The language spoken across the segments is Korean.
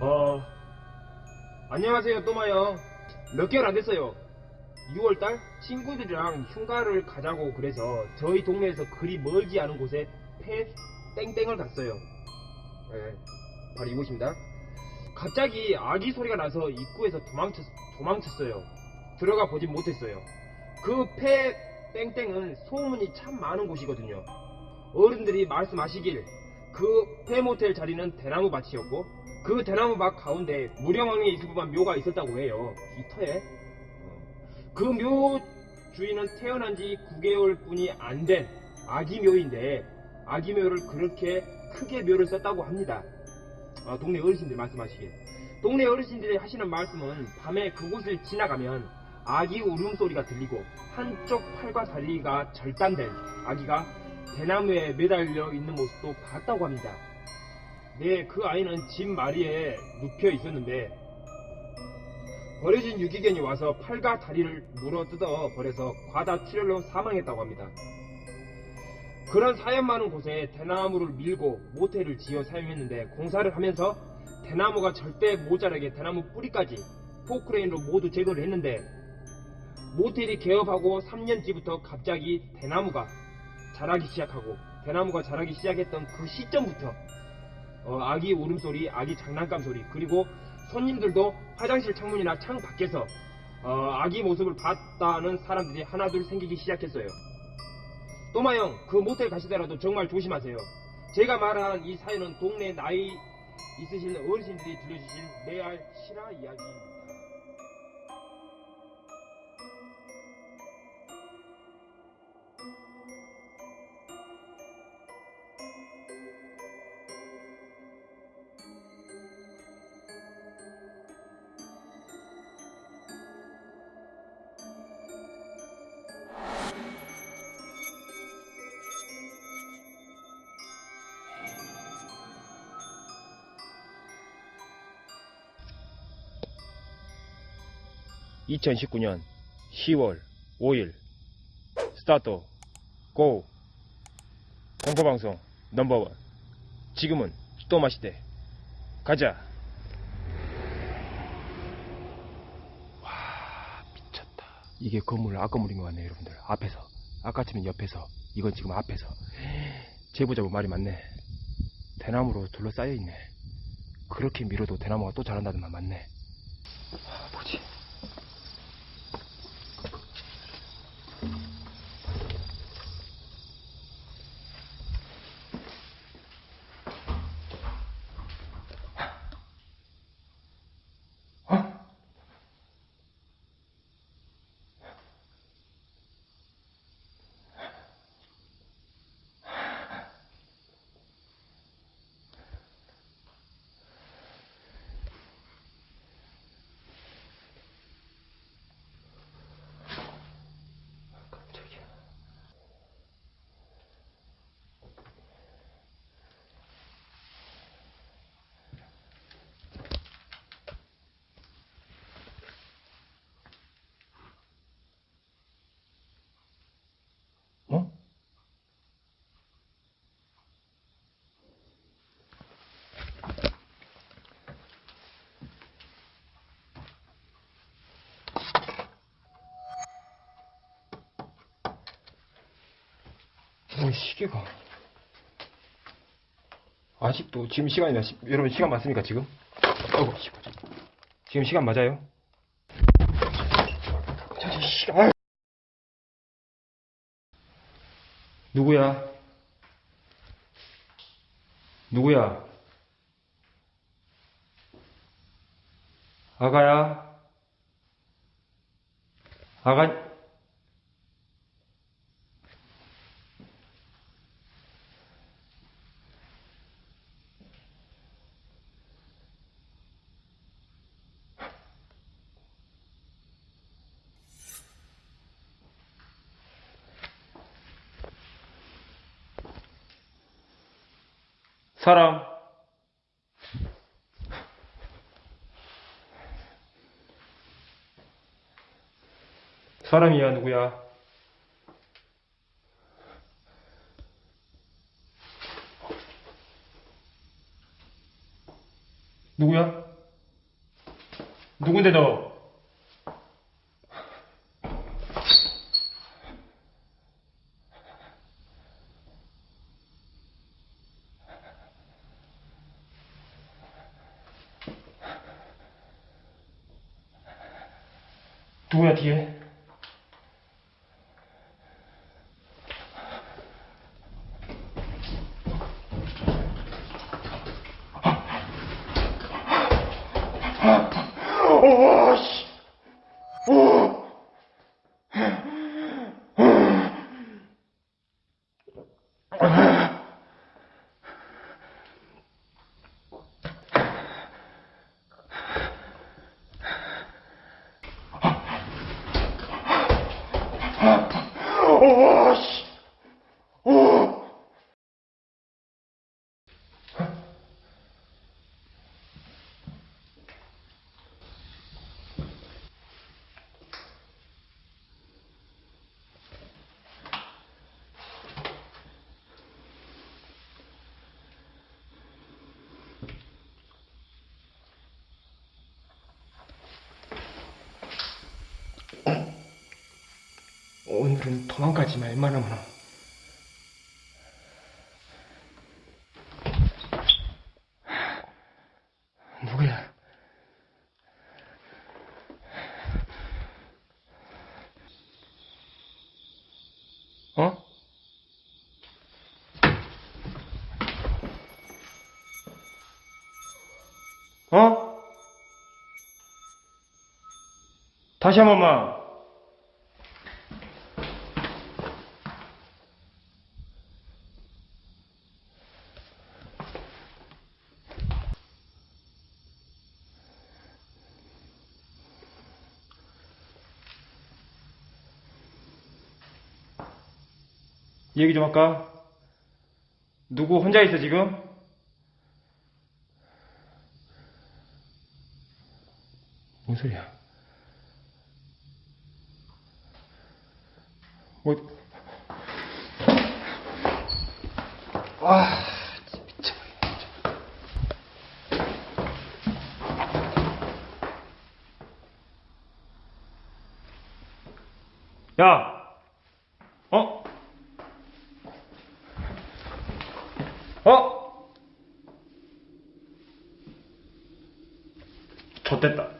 어, 안녕하세요, 또마요. 몇 개월 안 됐어요. 6월달 친구들이랑 휴가를 가자고 그래서 저희 동네에서 그리 멀지 않은 곳에 폐 땡땡을 갔어요. 네, 바로 이곳입니다. 갑자기 아기 소리가 나서 입구에서 도망쳤, 도망쳤어요. 들어가 보진 못했어요. 그 폐 땡땡은 소문이 참 많은 곳이거든요. 어른들이 말씀하시길 그 폐모텔 자리는 대나무 밭이었고 그 대나무 밭 가운데 무령왕의 이수부만 묘가 있었다고 해요. 이 터에. 그 묘 주인은 태어난 지 9개월 뿐이 안 된 아기 묘인데 아기 묘를 그렇게 크게 묘를 썼다고 합니다. 아, 동네 어르신들 말씀하시길. 동네 어르신들이 하시는 말씀은 밤에 그곳을 지나가면 아기 울음소리가 들리고 한쪽 팔과 다리가 절단된 아기가 대나무에 매달려 있는 모습도 봤다고 합니다. 네, 그 아이는 집 마리에 눕혀 있었는데 버려진 유기견이 와서 팔과 다리를 물어 뜯어 버려서 과다 출혈로 사망했다고 합니다. 그런 사연 많은 곳에 대나무를 밀고 모텔을 지어 사용했는데 공사를 하면서 대나무가 절대 모자라게 대나무 뿌리까지 포크레인으로 모두 제거를 했는데 모텔이 개업하고 3년 뒤부터 갑자기 대나무가 자라기 시작하고 대나무가 자라기 시작했던 그 시점부터 어, 아기 울음소리, 아기 장난감 소리 그리고 손님들도 화장실 창문이나 창 밖에서 어, 아기 모습을 봤다는 사람들이 하나둘 생기기 시작했어요. 또마형 그 모텔 가시더라도 정말 조심하세요. 제가 말한 이 사연은 동네 나이 있으신 어르신들이 들려주신 레알 실화 이야기입니다. (2019년 10월 5일) 스타트 고. 공포방송 넘버원. 지금은 또 마시대. 가자. 와 미쳤다. 이게 건물 앞 건물인 것 같네요 여러분들. 앞에서. 아까쯤엔 옆에서. 이건 지금 앞에서. 제보자고 말이 맞네. 대나무로 둘러싸여 있네. 그렇게 밀어도 대나무가 또 자란다는 말 맞네 아, 뭐지 어? 깜짝이야. 어? 어, 시계가. 아직도, 지금 시간이나, 시- 여러분 시간 맞습니까, 지금? 씨, 지금 시간 맞아요? 누구야? 누구야? 아가야? 아가, 사람. 사람이야, 누구야? 누구야? 누군데 너? 누구야 뒤에? 오, 씨. 오. 오, 씨. 오. 오늘은 도망가지 마, 웬만하면. 누구야? 어? 어? 다시 한 번만. 얘기 좀 할까? 누구 혼자 있어 지금? 뭔 소리야? 뭐? 아. 야, 어? 어? 좆됐다.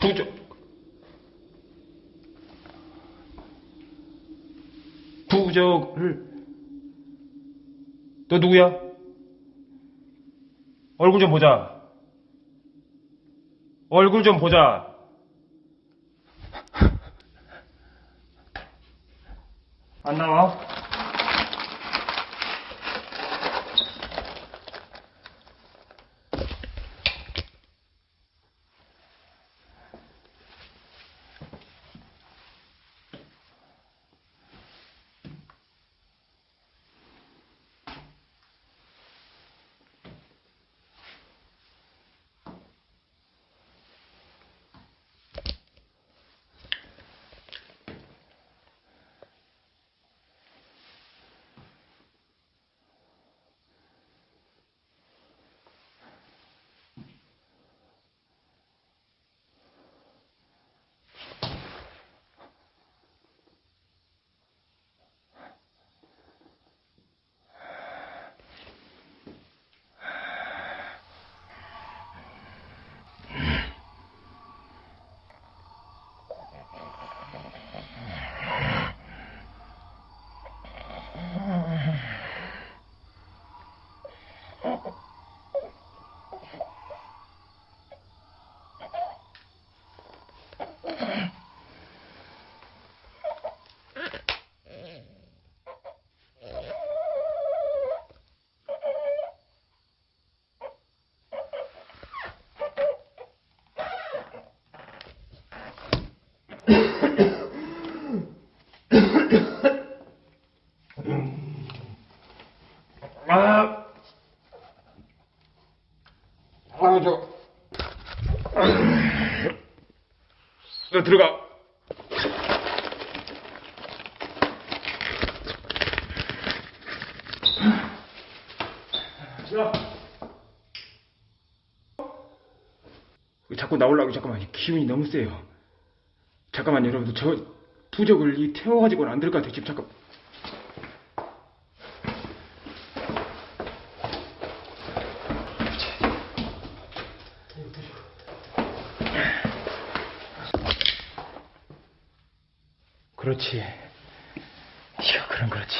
부적. 부적을. 너 누구야? 얼굴 좀 보자. 얼굴 좀 보자. 안 나와? 야, 자꾸 나오려고 잠깐만 기운이 너무 세요. 잠깐만 여러분들 저 부적을 이 태워가지고는 안 될 것 같아요. 지금 잠깐. 그렇지. 이거 그럼 그렇지.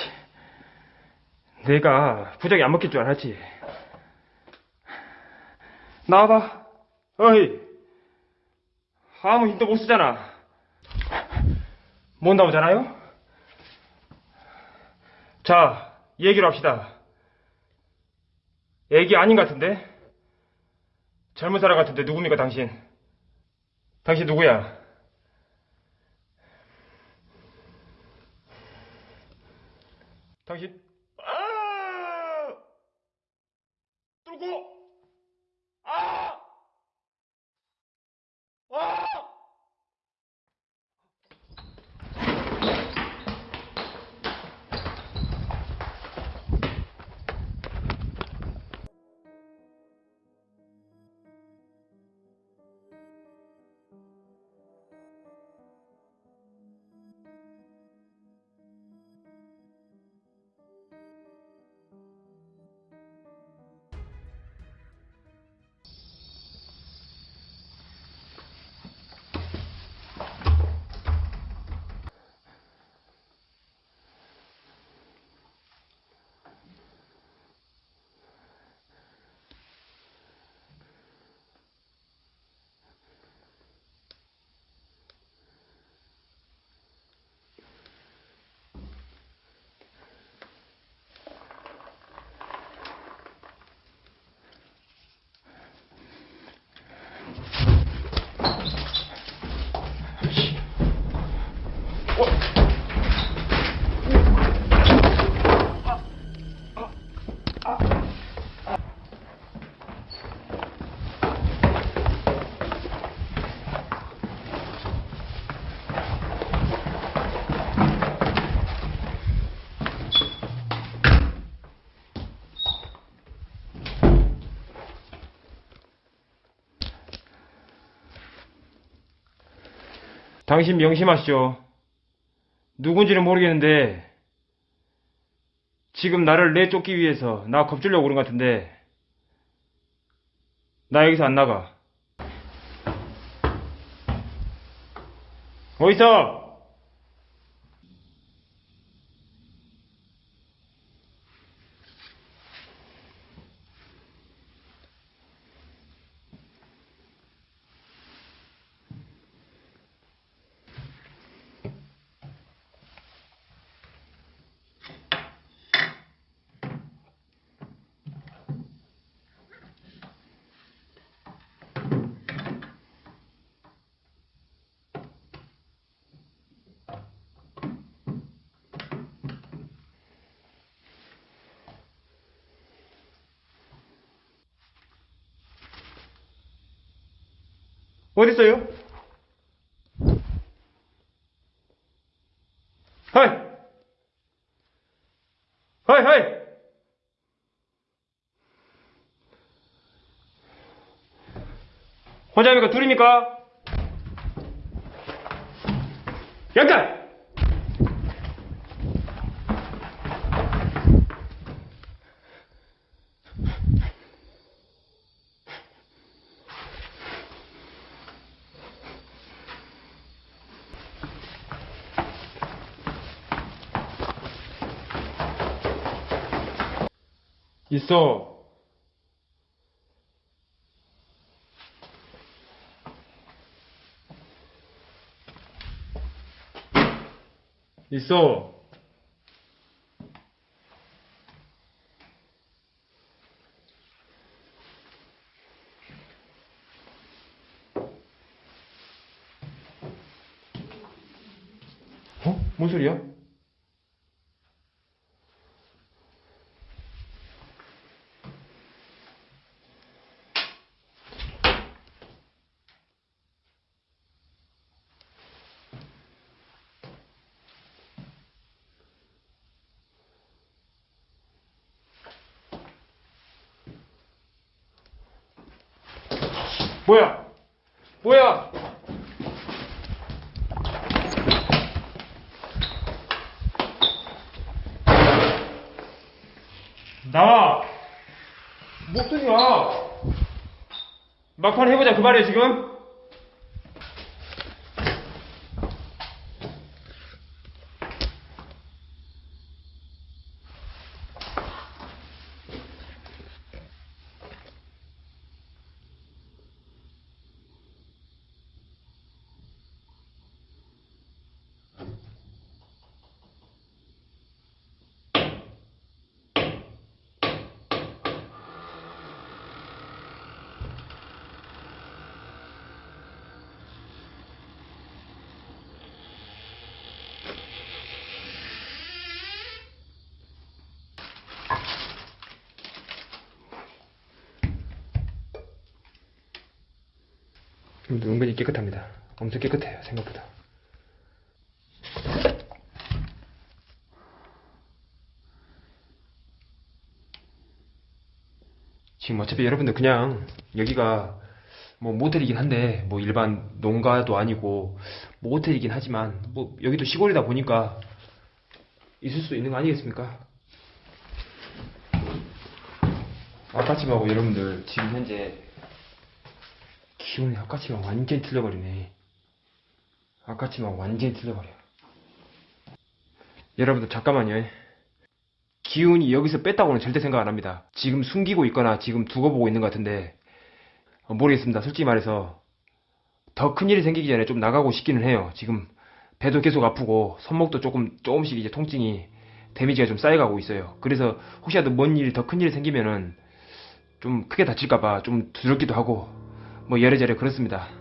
내가 부적이 안 먹힐 줄 알았지. 나와봐. 어이. 아무 힘도 못 쓰잖아. 못 나오잖아요? 자, 얘기를 합시다. 애기 아닌 것 같은데? 젊은 사람 같은데 누굽니까, 당신? 당신 누구야? 당신, 당신 명심하시오. 누군지는 모르겠는데, 지금 나를 내쫓기 위해서 나 겁주려고 그런 것 같은데, 나 여기서 안 나가. 어디서? 어딨어요? 하이! 하이, 하이! 혼자입니까? 둘입니까? 양탈! 있어. 있어. 어? 뭔 소리야? 뭐야? 뭐야? 나와! 목소리야! 막판 해보자 그 말이야 지금? 은근히 깨끗합니다. 엄청 깨끗해요 생각보다. 지금 어차피 여러분들 그냥 여기가 뭐 모텔이긴 한데 뭐 일반 농가도 아니고 뭐 호텔이긴 하지만 뭐 여기도 시골이다 보니까 있을 수 있는 거 아니겠습니까? 아까침하고 여러분들 지금 현재 기온이 아까침하고 완전히 틀려버리네. 아까침하고 완전히 틀려버려. 여러분들 잠깐만요. 기운이 여기서 뺐다고는 절대 생각 안 합니다. 지금 숨기고 있거나 지금 두고 보고 있는 것 같은데 어, 모르겠습니다. 솔직히 말해서 더 큰 일이 생기기 전에 좀 나가고 싶기는 해요. 지금 배도 계속 아프고 손목도 조금 조금씩 이제 통증이 데미지가 좀 쌓여가고 있어요. 그래서 혹시라도 뭔 일이 더큰 일이 생기면은 좀 크게 다칠까봐 좀 두렵기도 하고 뭐 여래저래 그렇습니다.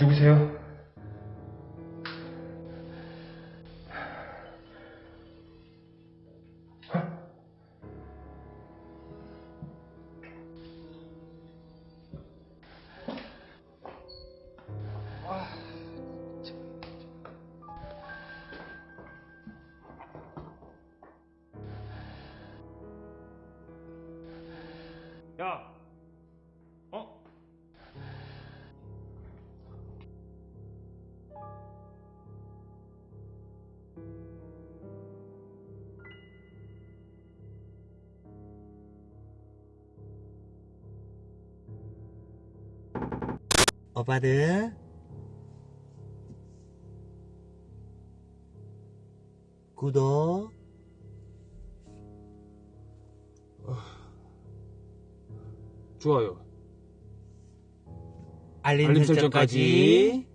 누구세요? 오빠들 구독. 좋아요. 알림, 알림 설정까지